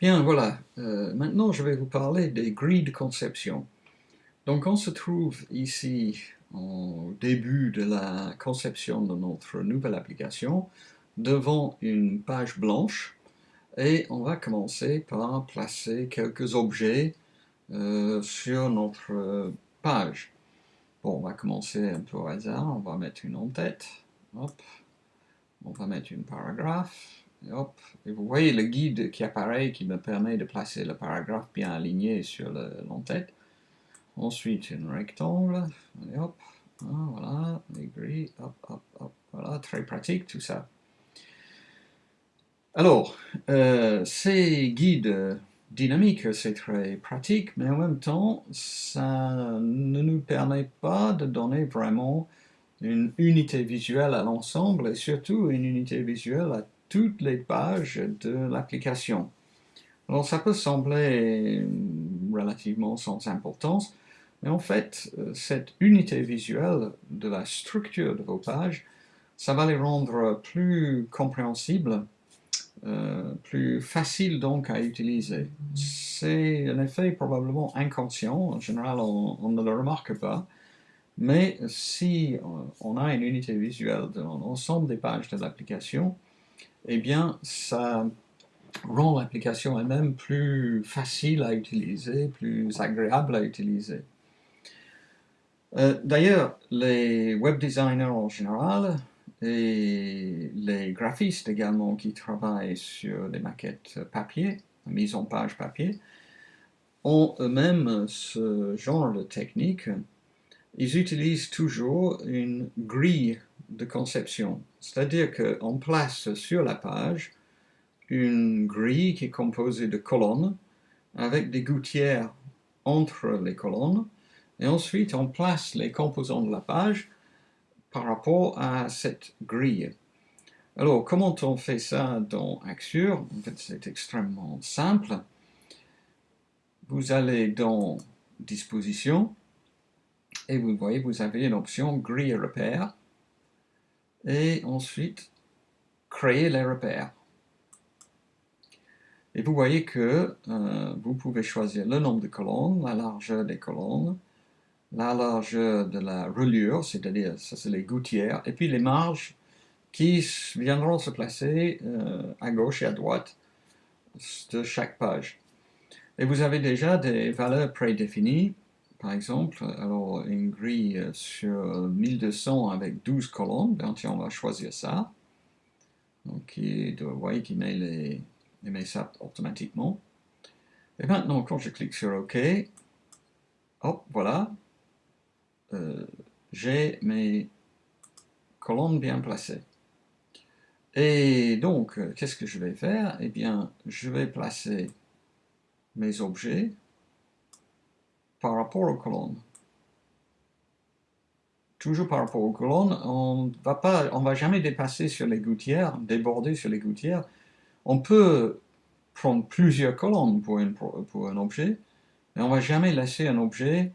Bien, voilà. Euh, maintenant, je vais vous parler des grilles de conception. Donc, on se trouve ici au début de la conception de notre nouvelle application, devant une page blanche, et on va commencer par placer quelques objets euh, sur notre page. Bon, on va commencer un peu au hasard, on va mettre une en-tête, on va mettre une paragraphe, et vous voyez le guide qui apparaît, qui me permet de placer le paragraphe bien aligné sur l'entête. Ensuite, un rectangle, et hop, ah, voilà, les gris, hop, hop, hop, voilà, très pratique tout ça. Alors, euh, ces guides dynamiques, c'est très pratique, mais en même temps, ça ne nous permet pas de donner vraiment une unité visuelle à l'ensemble et surtout une unité visuelle à toutes les pages de l'application. Alors ça peut sembler relativement sans importance, mais en fait, euh, cette unité visuelle de la structure de vos pages, ça va les rendre plus compréhensibles, euh, plus faciles donc à utiliser. C'est un effet probablement inconscient, en général on, ne le remarque pas, mais si on a une unité visuelle de l'ensemble des pages de l'application, eh bien, ça rend l'application elle-même plus facile à utiliser, plus agréable à utiliser. Euh, d'ailleurs, les web designers en général et les graphistes également qui travaillent sur des maquettes papier, mise en page papier, ont eux-mêmes ce genre de technique. Ils utilisent toujours une grille de conception. C'est-à-dire qu'on place sur la page une grille qui est composée de colonnes avec des gouttières entre les colonnes et ensuite on place les composants de la page par rapport à cette grille. Alors comment on fait ça dans Axure? En c'est extrêmement simple. Vous allez dans Disposition et vous voyez vous avez une option grille repère et ensuite créer les repères. Et vous voyez que euh, vous pouvez choisir le nombre de colonnes, la largeur des colonnes, la largeur de la reliure, c'est-à-dire ça c'est les gouttières, et puis les marges qui viendront se placer euh, à gauche et à droite de chaque page. Et vous avez déjà des valeurs prédéfinies par exemple, alors une grille sur 1200 avec 12 colonnes, ben, on va choisir ça. Donc, vous voyez qu'il met, les, ça automatiquement. Et maintenant, quand je clique sur OK, hop, voilà, euh, j'ai mes colonnes bien placées. Et donc, qu'est-ce que je vais faire? Eh bien, je vais placer mes objets par rapport aux colonnes. Toujours par rapport aux colonnes, on va pas, on va jamais dépasser sur les gouttières, déborder sur les gouttières. On peut prendre plusieurs colonnes pour, pour un objet, mais on va jamais laisser un objet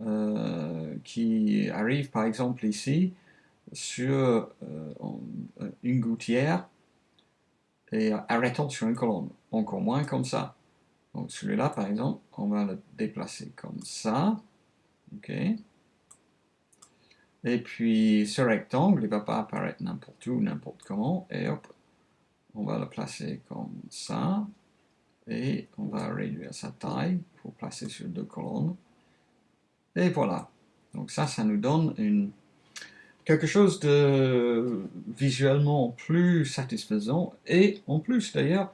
euh, qui arrive par exemple ici sur euh, une gouttière et arrêtant sur une colonne, encore moins comme ça. Donc celui-là, par exemple, on va le déplacer comme ça. OK. Et puis ce rectangle, il ne va pas apparaître n'importe où, n'importe comment. Et hop, on va le placer comme ça. Et on va réduire sa taille pour placer sur deux colonnes. Et voilà. Donc ça, ça nous donne une, quelque chose de visuellement plus satisfaisant. Et en plus, d'ailleurs,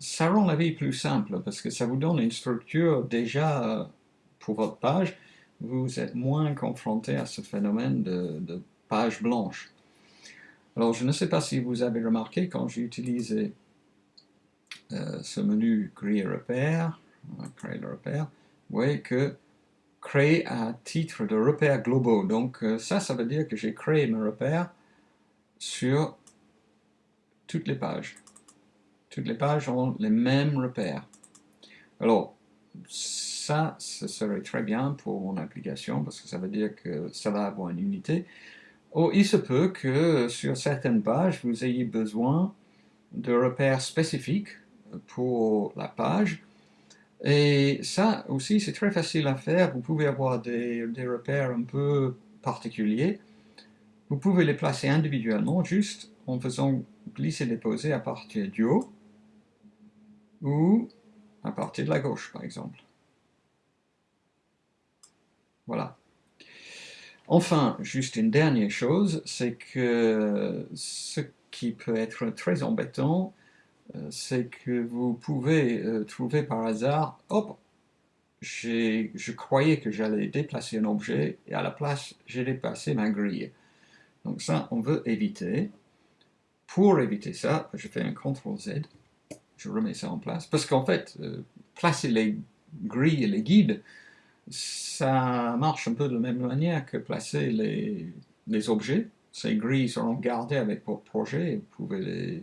ça rend la vie plus simple parce que ça vous donne une structure déjà euh, pour votre page. Vous êtes moins confronté à ce phénomène de, page blanche. Alors, je ne sais pas si vous avez remarqué quand j'ai utilisé euh, ce menu Créer repère, créer le repère, vous voyez que créer à titre de repère globaux. Donc euh, ça, ça veut dire que j'ai créé mes repères sur toutes les pages toutes les pages ont les mêmes repères. Alors, ça, ce serait très bien pour mon application parce que ça veut dire que ça va avoir une unité. Oh, il se peut que sur certaines pages, vous ayez besoin de repères spécifiques pour la page. Et ça aussi, c'est très facile à faire. Vous pouvez avoir des, des, repères un peu particuliers. Vous pouvez les placer individuellement, juste en faisant glisser-déposer à partir du haut ou à partir de la gauche, par exemple. Voilà. Enfin, juste une dernière chose, c'est que ce qui peut être très embêtant, euh, c'est que vous pouvez euh, trouver par hasard, hop, je croyais que j'allais déplacer un objet et à la place, j'ai déplacé ma grille. Donc ça, on veut éviter. Pour éviter ça, je fais un CTRL Z, je remets ça en place, parce qu'en fait, euh, placer les grilles et les guides, ça marche un peu de la même manière que placer les, objets. Ces grilles seront gardées avec votre projet, vous pouvez les,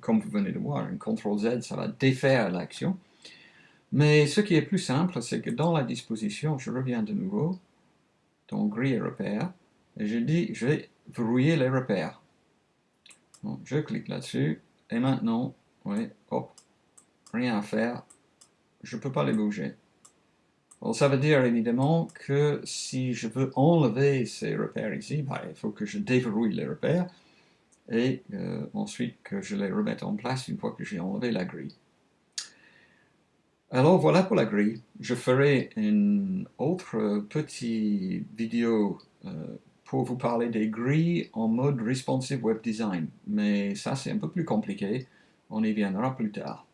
comme vous venez de voir, un CTRL Z, ça va défaire l'action. Mais ce qui est plus simple, c'est que dans la disposition, je reviens de nouveau, dans grille et repères, et je dis, je vais verrouiller les repères. Je clique là-dessus, et maintenant, oui, hop, rien à faire, je ne peux pas les bouger. ça veut dire évidemment que si je veux enlever ces repères ici, bah, il faut que je déverrouille les repères, et euh, ensuite que je les remette en place une fois que j'ai enlevé la grille. Alors voilà pour la grille. Je ferai une autre petite vidéo euh, pour vous parler des grilles en mode responsive web design, mais ça c'est un peu plus compliqué, on y viendra plus tard.